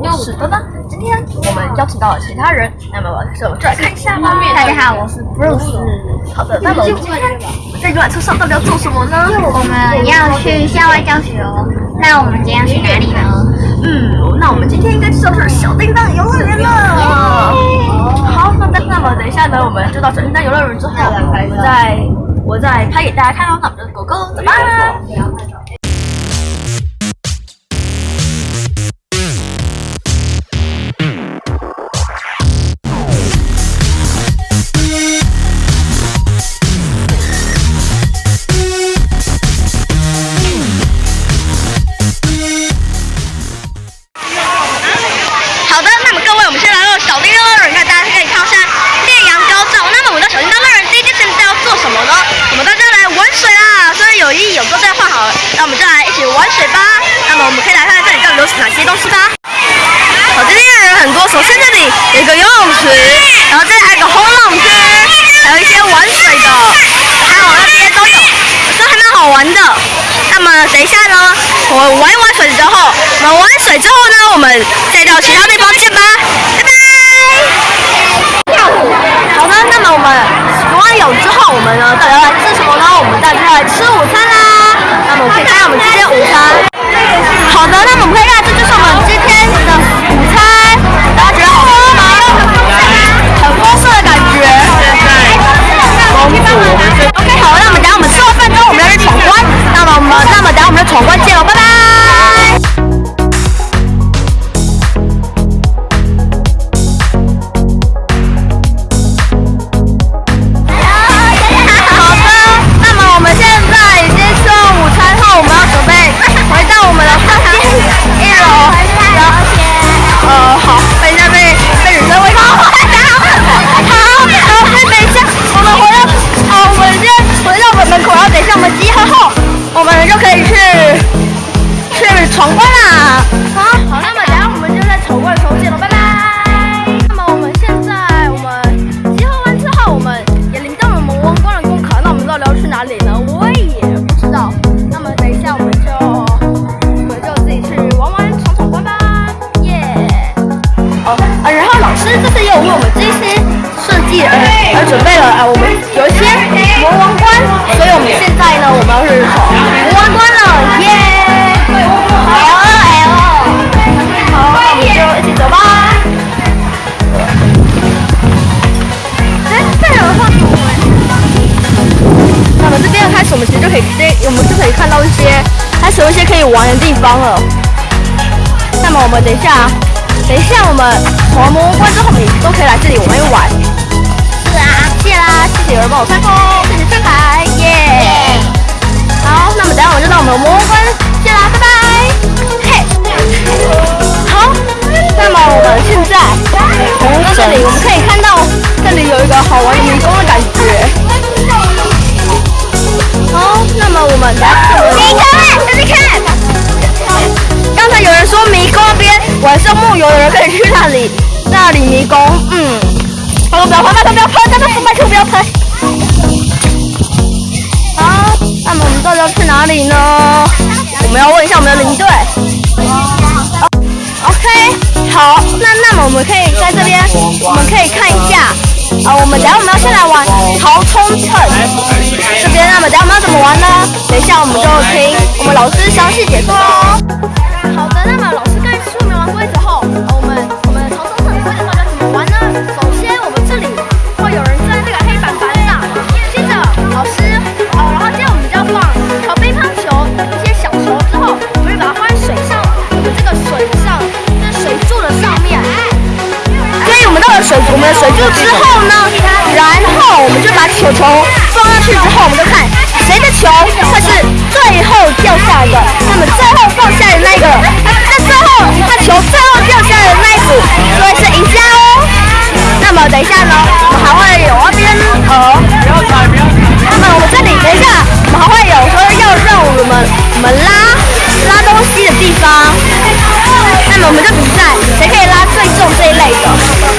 我是多多。今天我们邀请到了其他人，那么我就就来看一下吧。大家好，我是 Bruce。好的，那么我们今天在游览车上到底要做什么呢？我们要去校外教学哦。那我们今天要去哪里呢？嗯，那我们今天应该就是要去小叮当游乐园了。好，那那么等一下呢，我们就到小叮当游乐园之后，我再我再拍给大家看哦。那我们就狗狗走吧。是哪些东西吧。好，这边的人很多，首先这里有一个游泳池，然后这里还有一个轰浪区，还有一些玩水的，还有那边都有，都还蛮好玩的。那么等一下呢，我们玩一玩水之后，我们玩水之后呢，我们再到其他地方见吧，拜拜。好的，那么我们游完泳之后，我们呢到底要来吃什么呢？我们大家来吃午餐啦。那么我们可以可以直接，我们就可以看到一些开始有一些可以玩的地方了。那么我们等一下，等一下我们闯完魔关之后，我们也都可以来这里玩一玩。是啊，谢啦，谢谢有人帮我穿风，谢谢上海，耶。好，那么等下我就到我们的魔关谢啦，拜拜。嘿，好，那么我们现在从这里我们可以看到，这里有一个好玩的迷宫的感觉。拜托不要喷，拜托，拜托不要喷。好，那么我们到底要去哪里呢？我们要问一下我们的领队。OK，好，那那么我们可以在这边，我们可以看一下，啊，我们等下我们要先来玩逃冲称这边，那么等下我们要怎么玩呢？等一下我们就听我们老师详细解说喽。我们的水柱之后呢，然后我们就把球球放上去之后，我们就看谁的球会是最后掉下来的。那么最后放下的那一个，那最后那球最后掉下来的那一组，就会是赢家哦。那么等一下呢，我们还会有那边呃，那么我们这里等一下，我们还会有说要让我们我们拉拉东西的地方。那么我们就比赛谁可以拉最重这一类的。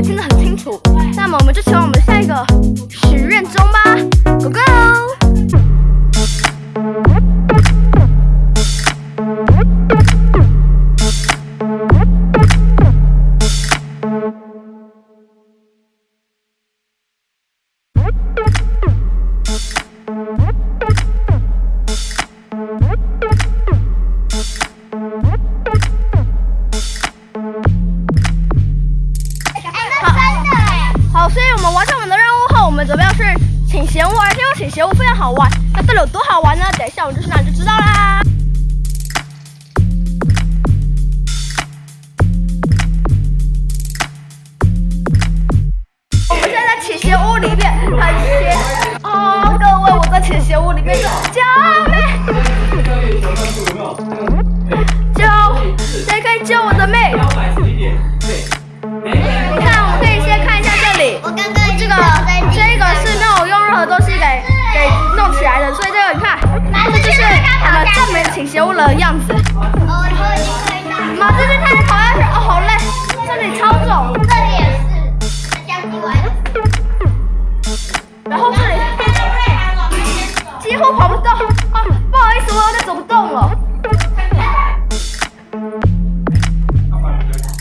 听得很清楚。那么我们就希望所以我们完成我们的任务后，我们准备要去请贤物，而且要请贤物非常好玩。那到底有多好玩呢？等一下我们就去那就知道啦。的样子。马这边太跑下去，哦，好累，这里超重，这里也是，这样子玩。然后这里几乎跑不动，啊，不好意思，我有点走不动了。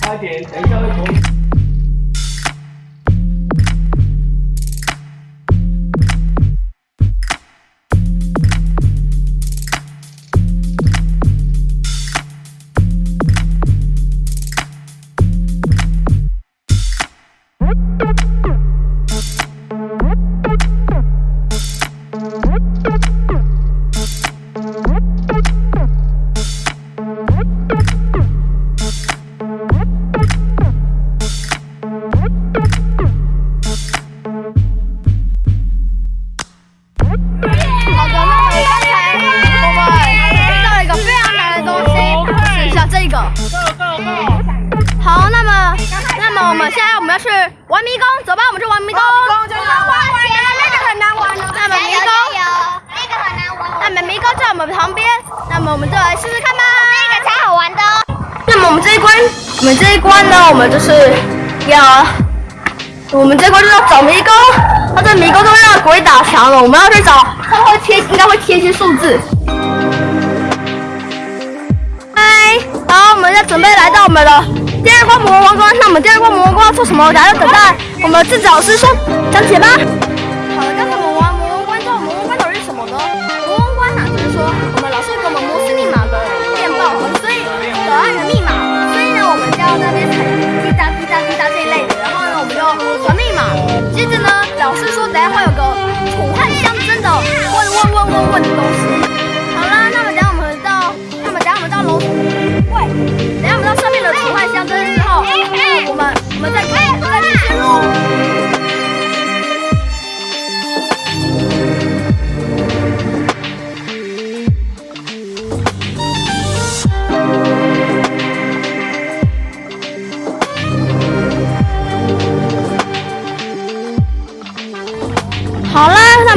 快点，等一下会从。玩的。那么我们这一关，我们这一关呢，我们就是要，我们这一关就是要找迷宫。它这迷宫都会让鬼打墙了，我们要去找，它会贴，应该会贴一些数字。嗨，然后我们要准备来到我们的第二关魔王关。那我们第二关魔王关要做什么？大家等待我们的制止老师说讲解吧。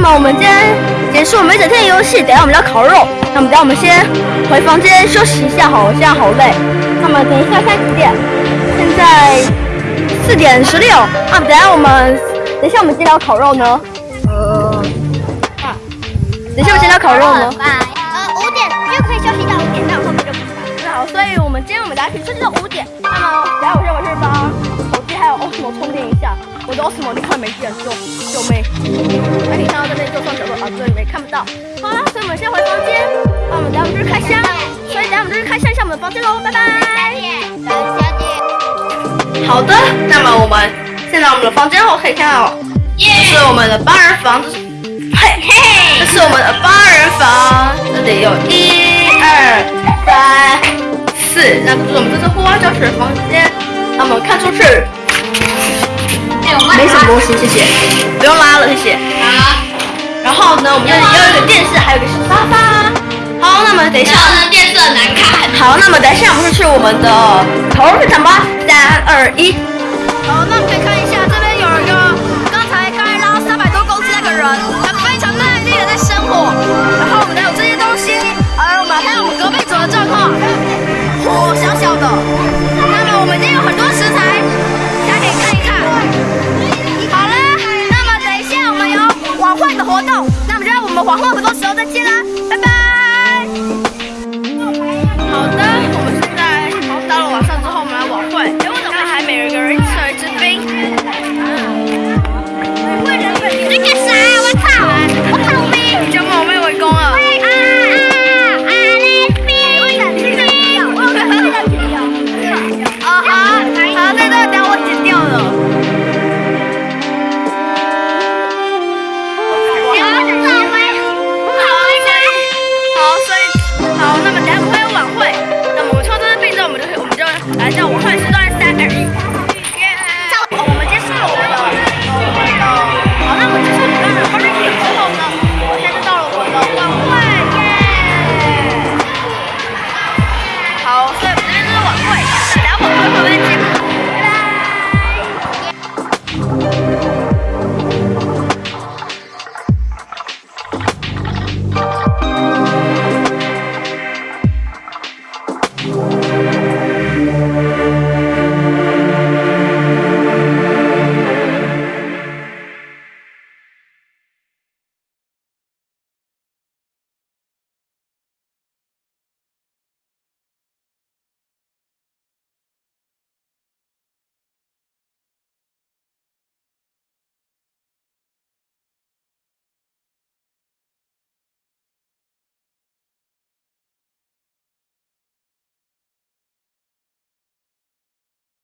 那么我们今天结束我们一整天的游戏，等下我们要烤肉。那么等下我们先回房间休息一下，好，我现在好累。那么等一下现在几点？现在四点？十六。那么等下我们，等一下我们几点？要烤肉呢？呃，啊，等一下我们几点？要烤肉呢？呃，五点？就可以休息到五点，那我后面就不知道。好，所以我们今天我们大家可以休息到五点。那么等一下我先回去帮 Osmo 充电一下。我的 Osmo 你快没电，救救命！那你看到这边右上角落啊，这里面看不到。好了，所以我们先回房间。那我们等下我们就去开箱，所以等下我们就去开箱一下我们的房间喽，拜拜。等小姐。好的，那么我们现在我们的房间后可以看到，这是我们的八人房，这是嘿嘿，这是我们的八人房，这里有一二三四，那这是我们这次户外教学的房间。那么看出去没什么东西，谢谢，不用拉了，谢谢。好。然后呢，我们这里又有一个电视，还有一个小沙发。好，那么等一下，电视很难看。好，那么等一下我们就去我们的烤肉市场吧。三二一，好，那我们可以看一下